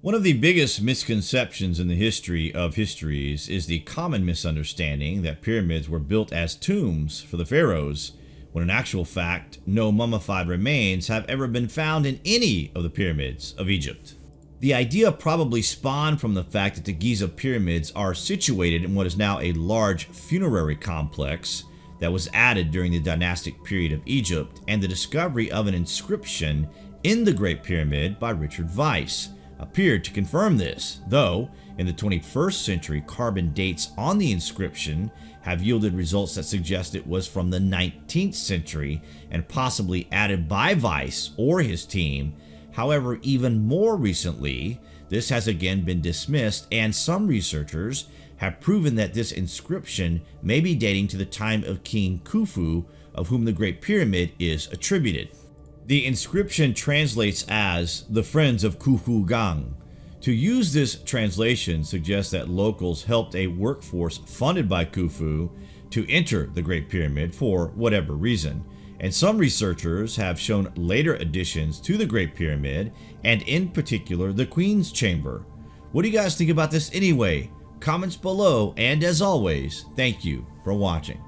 One of the biggest misconceptions in the history of histories is the common misunderstanding that pyramids were built as tombs for the pharaohs, when in actual fact, no mummified remains have ever been found in any of the pyramids of Egypt. The idea probably spawned from the fact that the Giza pyramids are situated in what is now a large funerary complex that was added during the dynastic period of Egypt and the discovery of an inscription in the Great Pyramid by Richard Vyse, appeared to confirm this, though in the 21st century carbon dates on the inscription have yielded results that suggest it was from the 19th century and possibly added by Vyse or his team. However, even more recently, this has again been dismissed and some researchers have proven that this inscription may be dating to the time of King Khufu, of whom the Great Pyramid is attributed. The inscription translates as the Friends of Khufu Gang. To use this translation suggests that locals helped a workforce funded by Khufu to enter the Great Pyramid for whatever reason. And some researchers have shown later additions to the Great Pyramid, and in particular the Queen's Chamber. What do you guys think about this anyway? Comments below, and as always, thank you for watching.